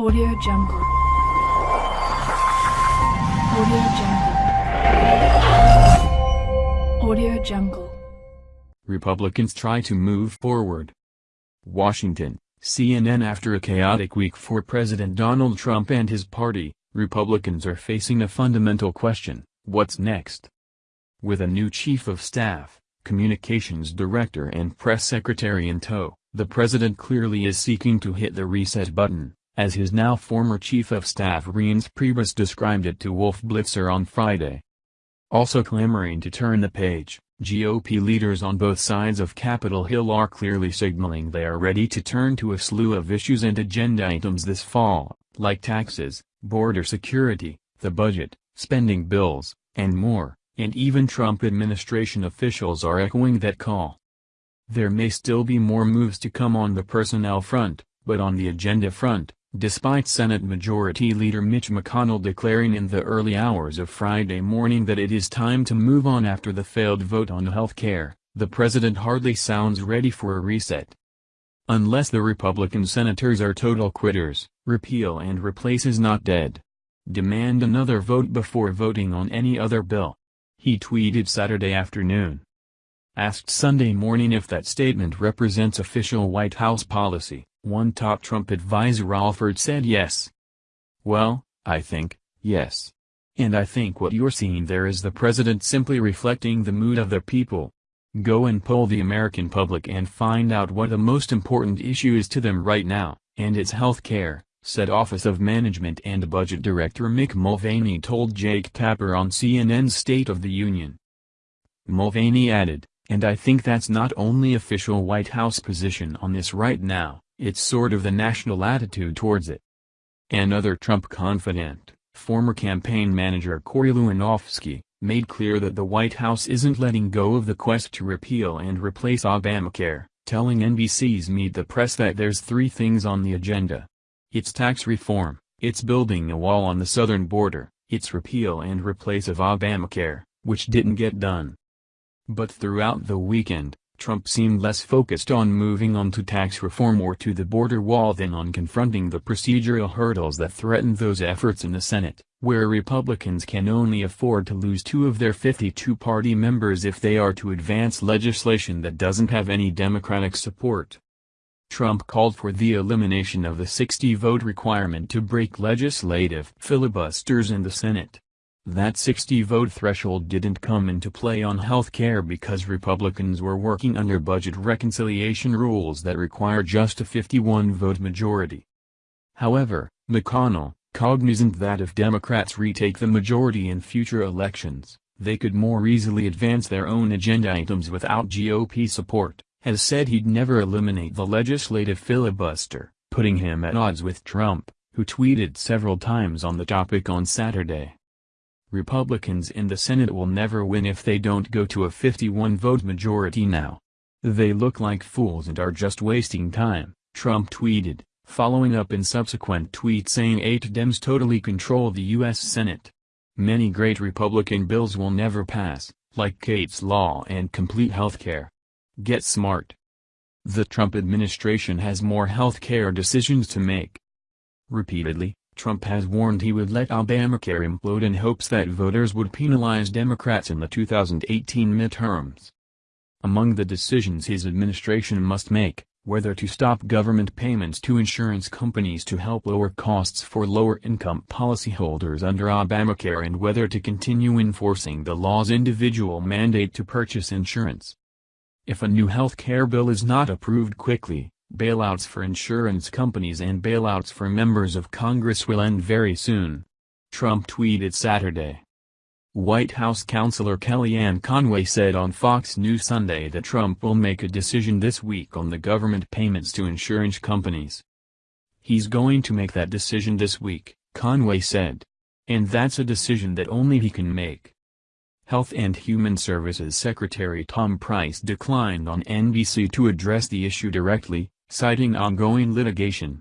Audio Jungle. Audio Jungle. Audio Jungle. Republicans try to move forward. Washington, CNN After a chaotic week for President Donald Trump and his party, Republicans are facing a fundamental question, what's next? With a new chief of staff, communications director and press secretary in tow, the president clearly is seeking to hit the reset button, as his now former chief of staff Reince Priebus described it to Wolf Blitzer on Friday. Also clamoring to turn the page, GOP leaders on both sides of Capitol Hill are clearly signaling they are ready to turn to a slew of issues and agenda items this fall, like taxes, border security, the budget, spending bills, and more, and even Trump administration officials are echoing that call. There may still be more moves to come on the personnel front, but on the agenda front, despite Senate Majority Leader Mitch McConnell declaring in the early hours of Friday morning that it is time to move on after the failed vote on health care, the president hardly sounds ready for a reset. Unless the Republican senators are total quitters, repeal and replace is not dead. Demand another vote before voting on any other bill. He tweeted Saturday afternoon. Asked Sunday morning if that statement represents official White House policy, one top Trump advisor Alford said yes. Well, I think, yes. And I think what you're seeing there is the president simply reflecting the mood of the people. Go and poll the American public and find out what the most important issue is to them right now, and it's health care, said Office of Management and Budget Director Mick Mulvaney told Jake Tapper on CNN's State of the Union. Mulvaney added, and I think that's not only official White House position on this right now, it's sort of the national attitude towards it. Another Trump confidant, former campaign manager Corey Lewandowski, made clear that the White House isn't letting go of the quest to repeal and replace Obamacare, telling NBC's Meet the Press that there's three things on the agenda. It's tax reform, it's building a wall on the southern border, it's repeal and replace of Obamacare, which didn't get done. But throughout the weekend, Trump seemed less focused on moving on to tax reform or to the border wall than on confronting the procedural hurdles that threaten those efforts in the Senate, where Republicans can only afford to lose two of their 52 party members if they are to advance legislation that doesn't have any Democratic support. Trump called for the elimination of the 60-vote requirement to break legislative filibusters in the Senate. That 60-vote threshold didn't come into play on health care because Republicans were working under budget reconciliation rules that require just a 51-vote majority. However, McConnell, cognizant that if Democrats retake the majority in future elections, they could more easily advance their own agenda items without GOP support, has said he'd never eliminate the legislative filibuster, putting him at odds with Trump, who tweeted several times on the topic on Saturday. Republicans in the Senate will never win if they don't go to a 51-vote majority now. They look like fools and are just wasting time, Trump tweeted, following up in subsequent tweets saying eight Dems totally control the U.S. Senate. Many great Republican bills will never pass, like Kate's Law and complete health care. Get smart. The Trump administration has more health care decisions to make. Repeatedly, Trump has warned he would let Obamacare implode in hopes that voters would penalize Democrats in the 2018 midterms. Among the decisions his administration must make, whether to stop government payments to insurance companies to help lower costs for lower-income policyholders under Obamacare and whether to continue enforcing the law's individual mandate to purchase insurance. If a new health care bill is not approved quickly, Bailouts for insurance companies and bailouts for members of Congress will end very soon. Trump tweeted Saturday. White House counselor Kellyanne Conway said on Fox News Sunday that Trump will make a decision this week on the government payments to insurance companies. He's going to make that decision this week, Conway said. And that's a decision that only he can make. Health and Human Services Secretary Tom Price declined on NBC to address the issue directly, citing ongoing litigation.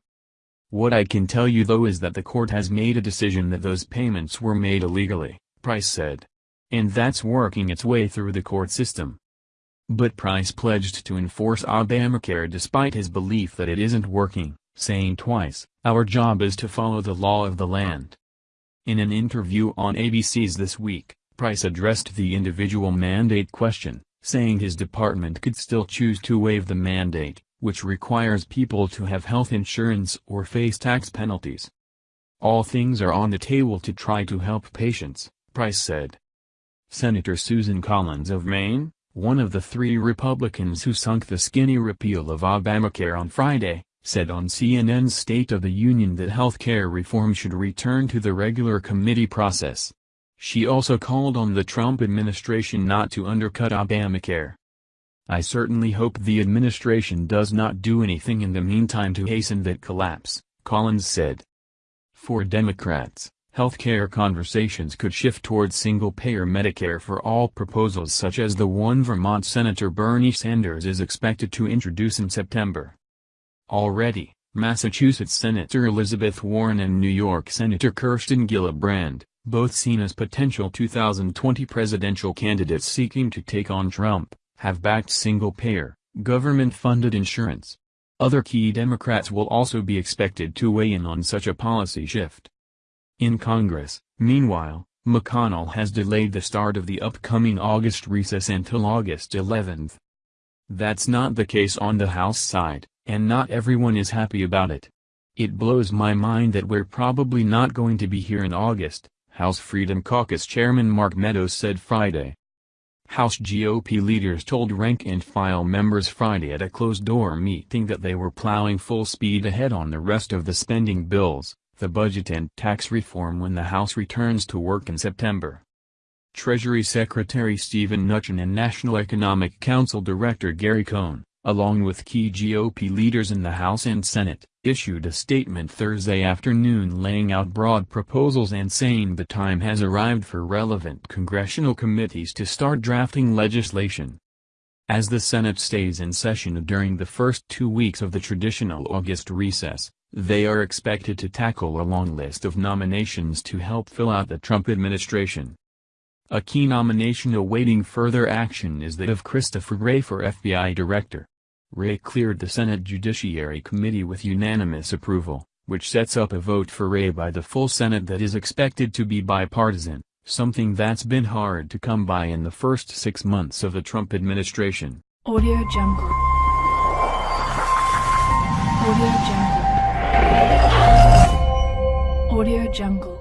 What I can tell you though is that the court has made a decision that those payments were made illegally, Price said. And that's working its way through the court system. But Price pledged to enforce Obamacare despite his belief that it isn't working, saying twice, Our job is to follow the law of the land. In an interview on ABC's This Week, Price addressed the individual mandate question, saying his department could still choose to waive the mandate, which requires people to have health insurance or face tax penalties. All things are on the table to try to help patients, Price said. Senator Susan Collins of Maine, one of the three Republicans who sunk the skinny repeal of Obamacare on Friday, said on CNN's State of the Union that health care reform should return to the regular committee process. She also called on the Trump administration not to undercut Obamacare. I certainly hope the administration does not do anything in the meantime to hasten that collapse, Collins said. For Democrats, healthcare conversations could shift towards single-payer Medicare for all proposals such as the one Vermont Senator Bernie Sanders is expected to introduce in September. Already, Massachusetts Senator Elizabeth Warren and New York Senator Kirsten Gillibrand, both seen as potential 2020 presidential candidates seeking to take on Trump, have backed single-payer, government-funded insurance. Other key Democrats will also be expected to weigh in on such a policy shift. In Congress, meanwhile, McConnell has delayed the start of the upcoming August recess until August 11. That's not the case on the House side and not everyone is happy about it. It blows my mind that we're probably not going to be here in August, House Freedom Caucus Chairman Mark Meadows said Friday. House GOP leaders told rank-and-file members Friday at a closed-door meeting that they were plowing full speed ahead on the rest of the spending bills, the budget and tax reform when the House returns to work in September. Treasury Secretary Steven Mnuchin and National Economic Council Director Gary Cohn, along with key GOP leaders in the House and Senate, issued a statement Thursday afternoon laying out broad proposals and saying the time has arrived for relevant congressional committees to start drafting legislation. As the Senate stays in session during the first two weeks of the traditional August recess, they are expected to tackle a long list of nominations to help fill out the Trump administration. A key nomination awaiting further action is that of Christopher Wray for FBI Director. Wray cleared the Senate Judiciary Committee with unanimous approval, which sets up a vote for Wray by the full Senate that is expected to be bipartisan, something that's been hard to come by in the first six months of the Trump administration. Audio Jungle. Audio Jungle. Audio Jungle.